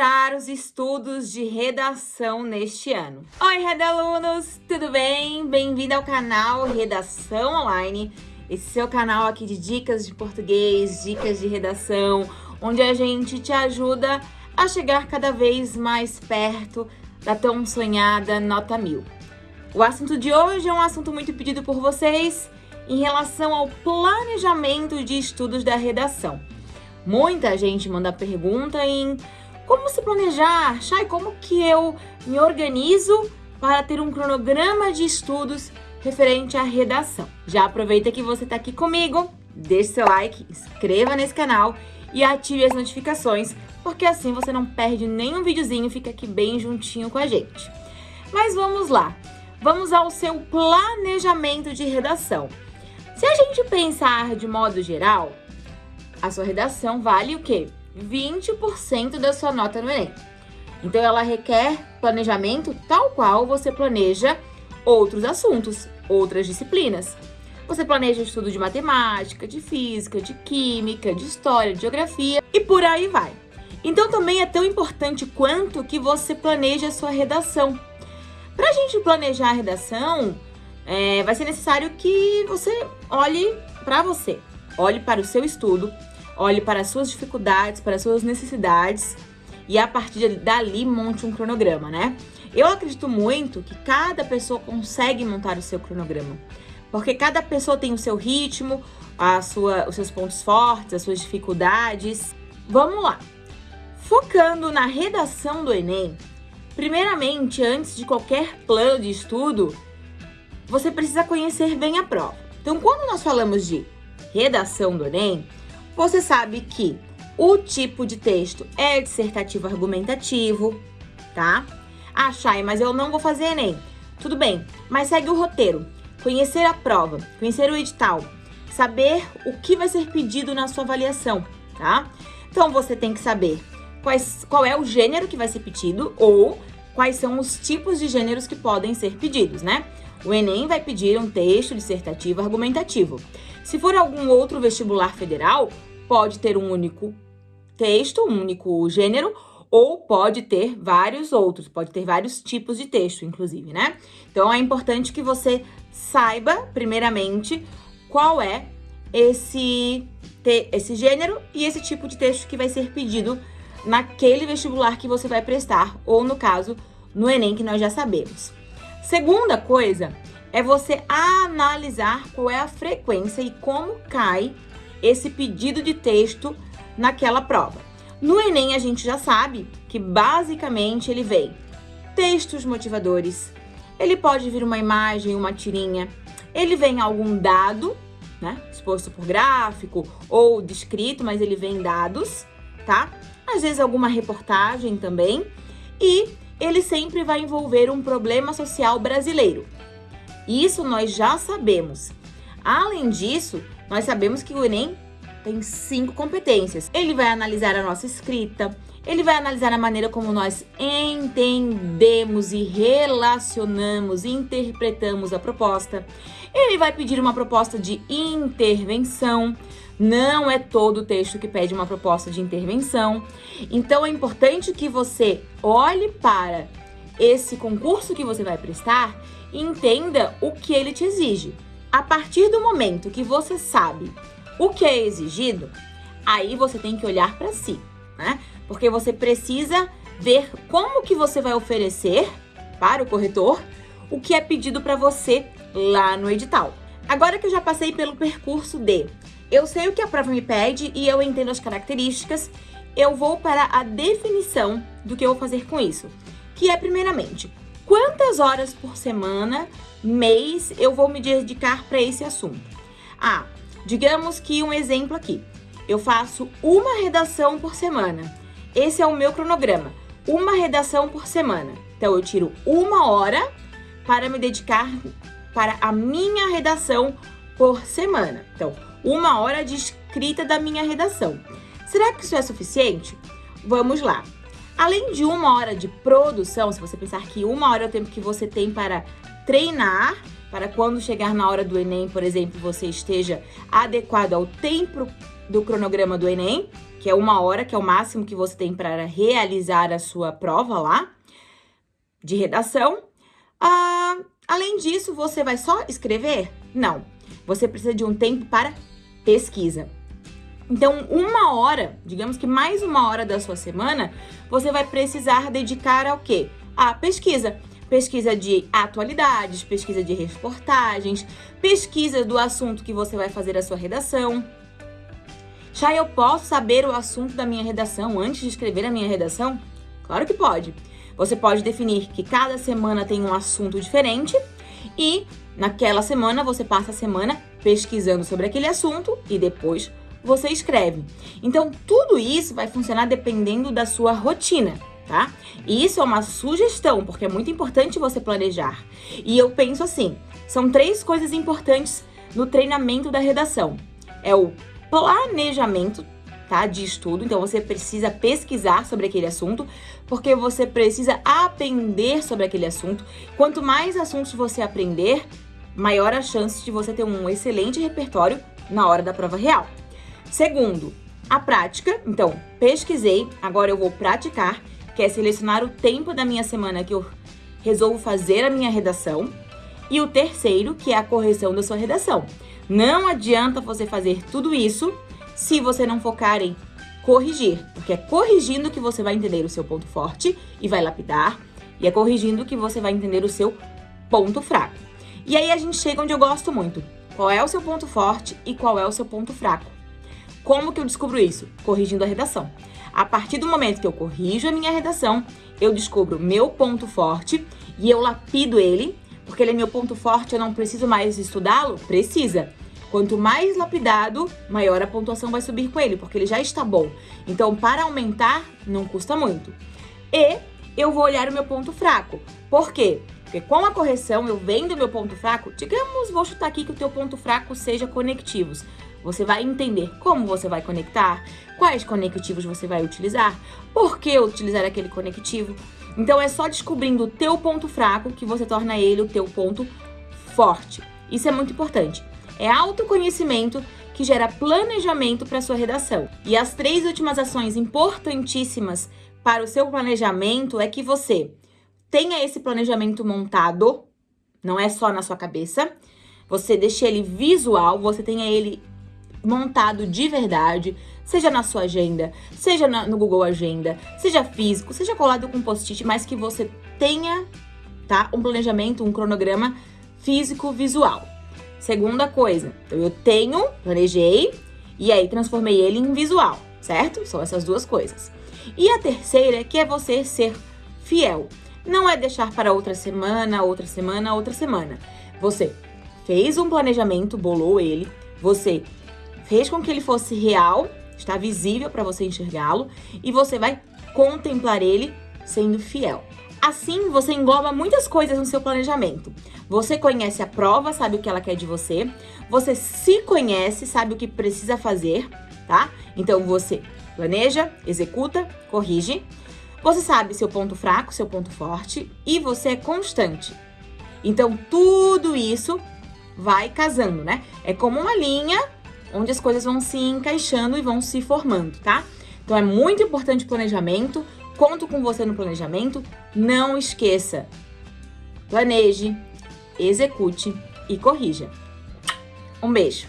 planejar os estudos de redação neste ano. Oi, redalunos! Tudo bem? Bem-vindo ao canal Redação Online, esse seu canal aqui de dicas de português, dicas de redação, onde a gente te ajuda a chegar cada vez mais perto da tão sonhada nota mil. O assunto de hoje é um assunto muito pedido por vocês em relação ao planejamento de estudos da redação. Muita gente manda pergunta em como se planejar, Chay, como que eu me organizo para ter um cronograma de estudos referente à redação. Já aproveita que você está aqui comigo, deixe seu like, inscreva nesse canal e ative as notificações, porque assim você não perde nenhum videozinho, fica aqui bem juntinho com a gente. Mas vamos lá, vamos ao seu planejamento de redação. Se a gente pensar de modo geral, a sua redação vale o quê? 20% da sua nota no Enem. Então, ela requer planejamento tal qual você planeja outros assuntos, outras disciplinas. Você planeja estudo de matemática, de física, de química, de história, de geografia e por aí vai. Então, também é tão importante quanto que você planeje a sua redação. Para a gente planejar a redação, é, vai ser necessário que você olhe para você, olhe para o seu estudo, olhe para as suas dificuldades, para as suas necessidades e a partir dali monte um cronograma, né? Eu acredito muito que cada pessoa consegue montar o seu cronograma, porque cada pessoa tem o seu ritmo, a sua, os seus pontos fortes, as suas dificuldades. Vamos lá! Focando na redação do Enem, primeiramente, antes de qualquer plano de estudo, você precisa conhecer bem a prova. Então, quando nós falamos de redação do Enem, você sabe que o tipo de texto é dissertativo argumentativo, tá? Ah, Chay, mas eu não vou fazer Enem. Tudo bem, mas segue o roteiro. Conhecer a prova, conhecer o edital, saber o que vai ser pedido na sua avaliação, tá? Então, você tem que saber quais, qual é o gênero que vai ser pedido ou quais são os tipos de gêneros que podem ser pedidos, né? O Enem vai pedir um texto dissertativo argumentativo. Se for algum outro vestibular federal, pode ter um único texto, um único gênero, ou pode ter vários outros, pode ter vários tipos de texto, inclusive, né? Então, é importante que você saiba, primeiramente, qual é esse, esse gênero e esse tipo de texto que vai ser pedido naquele vestibular que você vai prestar, ou no caso, no Enem, que nós já sabemos. Segunda coisa é você analisar qual é a frequência e como cai esse pedido de texto naquela prova. No Enem, a gente já sabe que basicamente ele vem textos motivadores, ele pode vir uma imagem, uma tirinha, ele vem algum dado, né, exposto por gráfico ou descrito, mas ele vem dados, tá? Às vezes alguma reportagem também, e ele sempre vai envolver um problema social brasileiro. Isso nós já sabemos. Além disso, nós sabemos que o Enem tem cinco competências. Ele vai analisar a nossa escrita, ele vai analisar a maneira como nós entendemos e relacionamos, interpretamos a proposta. Ele vai pedir uma proposta de intervenção. Não é todo o texto que pede uma proposta de intervenção. Então é importante que você olhe para esse concurso que você vai prestar e entenda o que ele te exige. A partir do momento que você sabe o que é exigido, aí você tem que olhar para si, né? Porque você precisa ver como que você vai oferecer para o corretor o que é pedido para você lá no edital. Agora que eu já passei pelo percurso de eu sei o que a prova me pede e eu entendo as características, eu vou para a definição do que eu vou fazer com isso, que é primeiramente quantas horas por semana, mês, eu vou me dedicar para esse assunto. Ah, digamos que um exemplo aqui, eu faço uma redação por semana. Esse é o meu cronograma, uma redação por semana. Então, eu tiro uma hora para me dedicar para a minha redação por semana. Então, uma hora de escrita da minha redação. Será que isso é suficiente? Vamos lá. Além de uma hora de produção, se você pensar que uma hora é o tempo que você tem para treinar, para quando chegar na hora do Enem, por exemplo, você esteja adequado ao tempo do cronograma do Enem, que é uma hora, que é o máximo que você tem para realizar a sua prova lá de redação. Ah, além disso, você vai só escrever? Não. Você precisa de um tempo para pesquisa. Então, uma hora, digamos que mais uma hora da sua semana, você vai precisar dedicar ao quê? A pesquisa. Pesquisa de atualidades, pesquisa de reportagens, pesquisa do assunto que você vai fazer a sua redação. Já eu posso saber o assunto da minha redação antes de escrever a minha redação? Claro que pode. Você pode definir que cada semana tem um assunto diferente e naquela semana você passa a semana pesquisando sobre aquele assunto e depois você escreve. Então, tudo isso vai funcionar dependendo da sua rotina, tá? E isso é uma sugestão, porque é muito importante você planejar. E eu penso assim, são três coisas importantes no treinamento da redação. É o planejamento, tá, de estudo. Então você precisa pesquisar sobre aquele assunto, porque você precisa aprender sobre aquele assunto. Quanto mais assuntos você aprender, maior a chance de você ter um excelente repertório na hora da prova real. Segundo, a prática. Então, pesquisei, agora eu vou praticar, que é selecionar o tempo da minha semana que eu resolvo fazer a minha redação. E o terceiro, que é a correção da sua redação. Não adianta você fazer tudo isso se você não focar em corrigir, porque é corrigindo que você vai entender o seu ponto forte e vai lapidar, e é corrigindo que você vai entender o seu ponto fraco. E aí a gente chega onde eu gosto muito. Qual é o seu ponto forte e qual é o seu ponto fraco? Como que eu descubro isso? Corrigindo a redação. A partir do momento que eu corrijo a minha redação, eu descubro meu ponto forte e eu lapido ele, porque ele é meu ponto forte, eu não preciso mais estudá-lo? Precisa. Quanto mais lapidado, maior a pontuação vai subir com ele, porque ele já está bom. Então, para aumentar, não custa muito. E eu vou olhar o meu ponto fraco. Por quê? Porque com a correção, eu vendo o meu ponto fraco, digamos, vou chutar aqui que o teu ponto fraco seja conectivos. Você vai entender como você vai conectar, quais conectivos você vai utilizar, por que utilizar aquele conectivo. Então é só descobrindo o teu ponto fraco que você torna ele o teu ponto forte. Isso é muito importante. É autoconhecimento que gera planejamento para sua redação. E as três últimas ações importantíssimas para o seu planejamento é que você tenha esse planejamento montado, não é só na sua cabeça, você deixe ele visual, você tenha ele montado de verdade, seja na sua agenda, seja no Google Agenda, seja físico, seja colado com post-it, mas que você tenha, tá, um planejamento, um cronograma físico visual. Segunda coisa, então eu tenho, planejei, e aí transformei ele em visual, certo? São essas duas coisas. E a terceira, que é você ser fiel. Não é deixar para outra semana, outra semana, outra semana. Você fez um planejamento, bolou ele, você fez com que ele fosse real, está visível para você enxergá-lo, e você vai contemplar ele sendo fiel. Assim, você engloba muitas coisas no seu planejamento. Você conhece a prova, sabe o que ela quer de você. Você se conhece, sabe o que precisa fazer, tá? Então, você planeja, executa, corrige. Você sabe seu ponto fraco, seu ponto forte e você é constante. Então, tudo isso vai casando, né? É como uma linha onde as coisas vão se encaixando e vão se formando, tá? Então, é muito importante o planejamento, Conto com você no planejamento. Não esqueça. Planeje, execute e corrija. Um beijo.